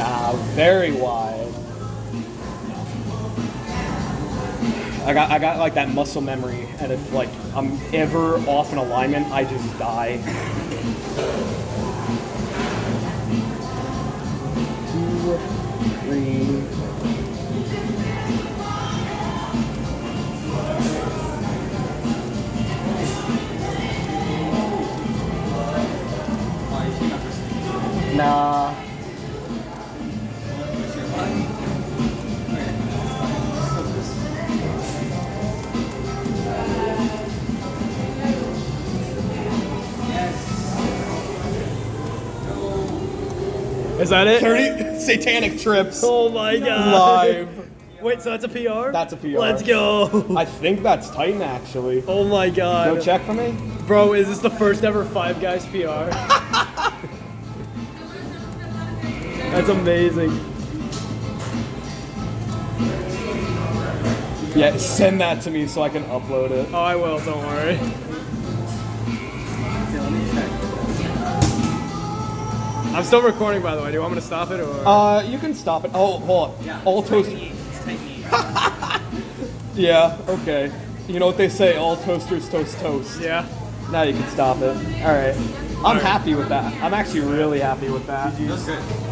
Nah, very wide. I got I got like that muscle memory, and if like I'm ever off an alignment, I just die. Two, three. Nah. Is that it? 30 satanic trips Oh my god. live. Wait, so that's a PR? That's a PR. Let's go. I think that's Titan actually. Oh my god. Go check for me. Bro, is this the first ever Five Guys PR? That's amazing. Yeah, send that to me so I can upload it. Oh, I will, don't worry. I'm still recording, by the way. Do you want me to stop it or? Uh, you can stop it. Oh, hold on. Yeah, all toast. yeah. Okay. You know what they say? All toasters toast toast. yeah. Now you can stop it. All right. I'm happy with that. I'm actually really happy with that. That's good.